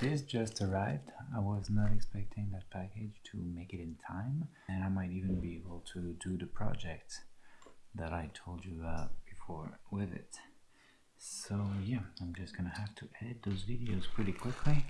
this just arrived. I was not expecting that package to make it in time and I might even be able to do the project that I told you about before with it. So yeah, I'm just gonna have to edit those videos pretty quickly.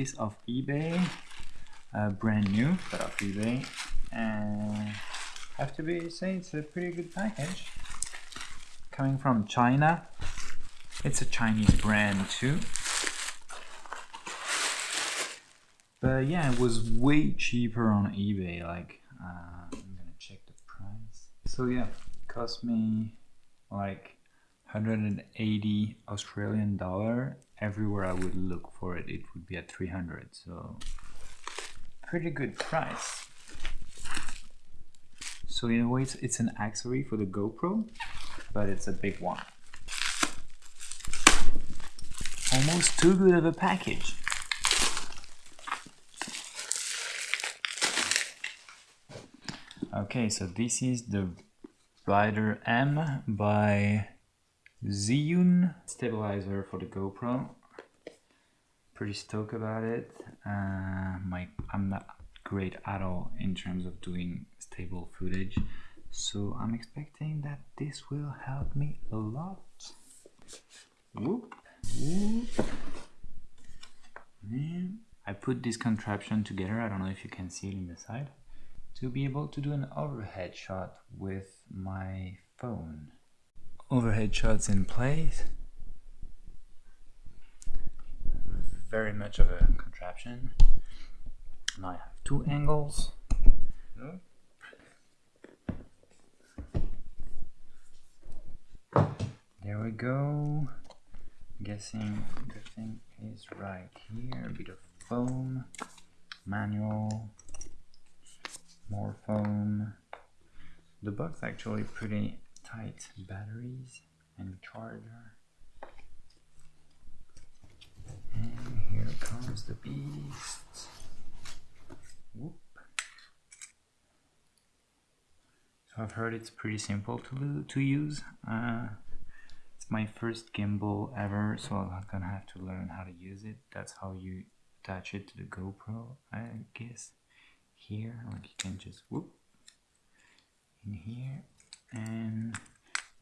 This off eBay, uh, brand new, but off eBay, and have to be say it's a pretty good package. Coming from China, it's a Chinese brand too. But yeah, it was way cheaper on eBay. Like, uh, I'm gonna check the price. So yeah, cost me like 180 Australian dollar. Everywhere I would look for it, it would be at 300. So pretty good price. So in a way, it's, it's an accessory for the GoPro, but it's a big one. Almost too good of a package. Okay, so this is the Rider M by Zhiyun stabilizer for the GoPro. Pretty stoked about it. Uh, my I'm not great at all in terms of doing stable footage, so I'm expecting that this will help me a lot. Whoop, whoop. And I put this contraption together. I don't know if you can see it in the side to be able to do an overhead shot with my phone. Overhead shots in place. Very much of a contraption. Now I have two angles. There we go. guessing the thing is right here. A bit of foam, manual, more foam. The box actually pretty tight. Batteries and charger. And here comes the beast. Whoop. So I've heard it's pretty simple to to use. Uh, it's my first gimbal ever, so I'm gonna have to learn how to use it. That's how you attach it to the GoPro, I guess here like you can just whoop in here and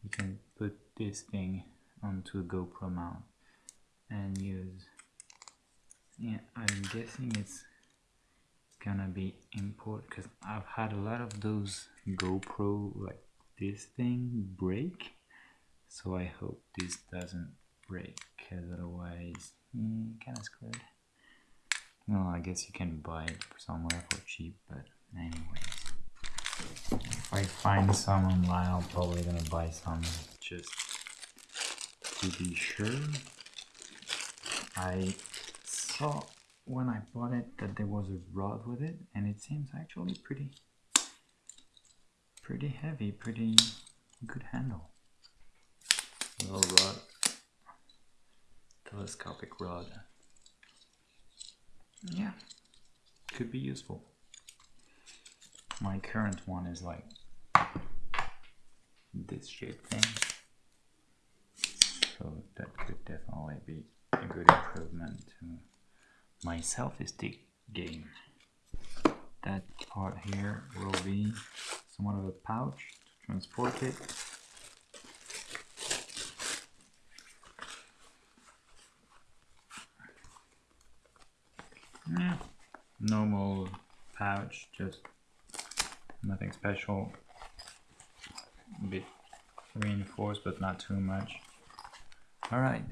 you can put this thing onto a GoPro mount and use yeah I'm guessing it's gonna be import because I've had a lot of those GoPro like this thing break so I hope this doesn't break because otherwise mm, kind of screwed well, I guess you can buy it somewhere for cheap, but anyways. If I find some online, I'm probably gonna buy some just to be sure. I saw when I bought it that there was a rod with it, and it seems actually pretty, pretty heavy, pretty good handle. Little rod, telescopic rod yeah could be useful my current one is like this shape thing. So that could definitely be a good improvement to my selfie stick game. That part here will be somewhat of a pouch to transport it. Yeah, normal pouch, just nothing special. A bit reinforced, but not too much. All right.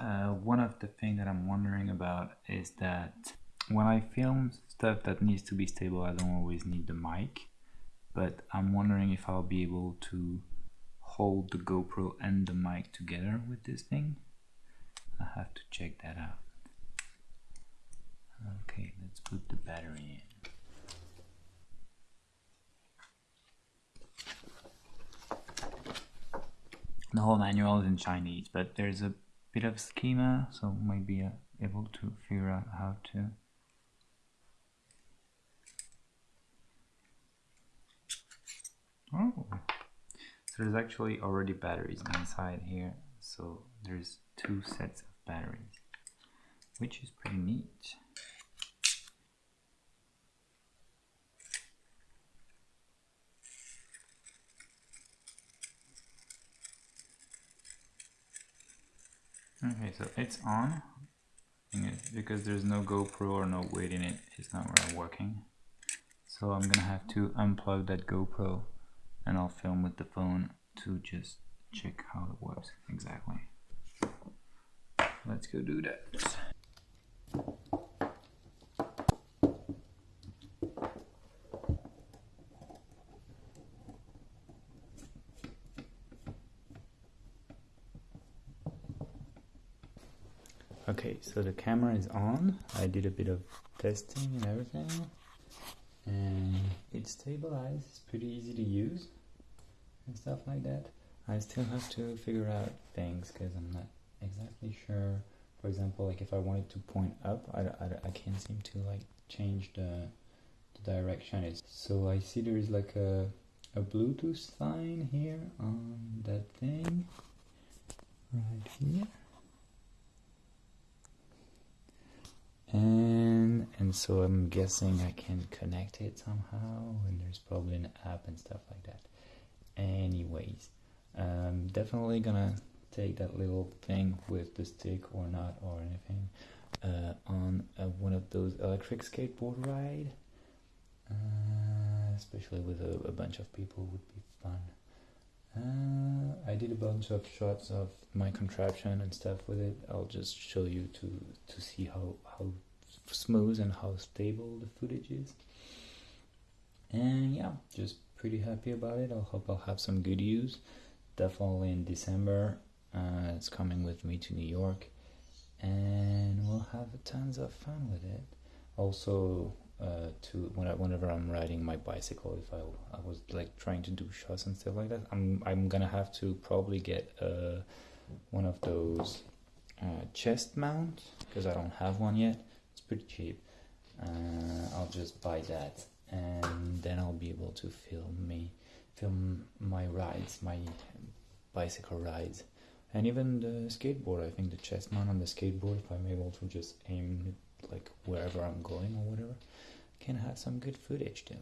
Uh, one of the things that I'm wondering about is that when I film stuff that needs to be stable, I don't always need the mic, but I'm wondering if I'll be able to hold the GoPro and the mic together with this thing. I have to check that out. Okay, let's put the battery in. The whole manual is in Chinese, but there's a bit of schema, so might be uh, able to figure out how to. Oh, so there's actually already batteries inside here, so there's two sets of batteries, which is pretty neat. Okay, so it's on. Because there's no GoPro or no weight in it, it's not really working. So I'm gonna have to unplug that GoPro and I'll film with the phone to just check how it works exactly. Let's go do that. Okay, so the camera is on. I did a bit of testing and everything. And it's stabilized, it's pretty easy to use and stuff like that. I still have to figure out things because I'm not exactly sure. For example, like if I wanted to point up, I, I, I can't seem to like change the, the direction. It's, so I see there is like a, a Bluetooth sign here on that thing right here. So I'm guessing I can connect it somehow and there's probably an app and stuff like that. Anyways I'm definitely gonna take that little thing with the stick or not or anything uh, on one of those electric skateboard ride. Uh, especially with a, a, bunch of people would be fun. Uh, I did a bunch of shots of my contraption and stuff with it. I'll just show you to to see how how smooth and how stable the footage is. And yeah, just pretty happy about it. I hope I'll have some good use. Definitely in December, uh, it's coming with me to New York, and we'll have tons of fun with it. Also, uh, to when I, whenever I'm riding my bicycle, if I I was like trying to do shots and stuff like that, I'm I'm gonna have to probably get uh, one of those uh, chest mounts because I don't have one yet. Pretty cheap. Uh, I'll just buy that and then I'll be able to film me film my rides, my bicycle rides, and even the skateboard. I think the chest mount on the skateboard, if I'm able to just aim it like wherever I'm going or whatever, can have some good footage too.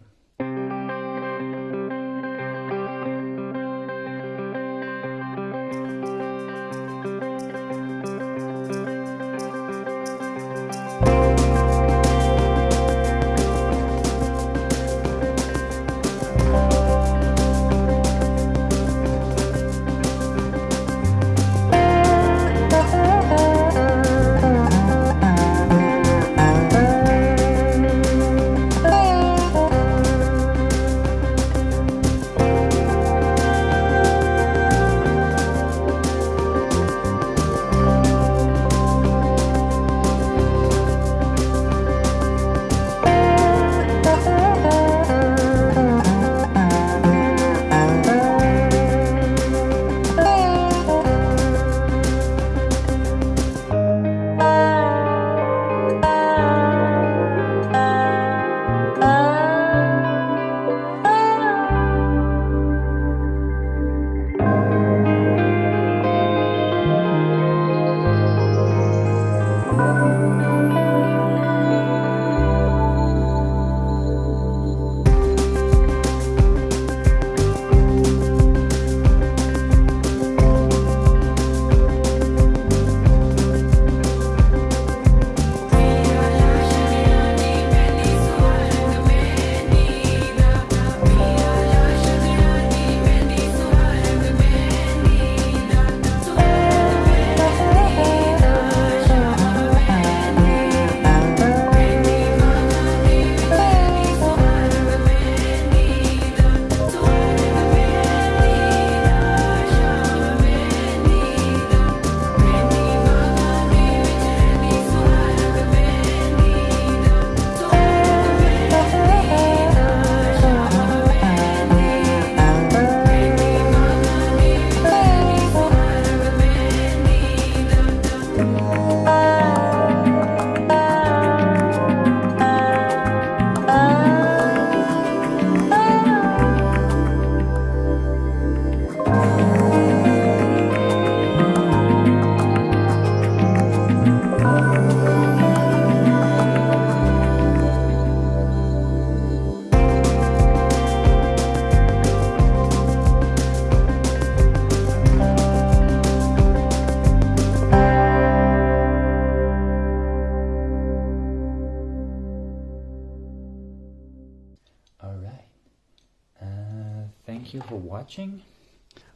You for watching.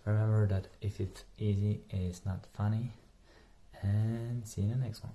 Remember that if it's easy, it is not funny. And see you in the next one.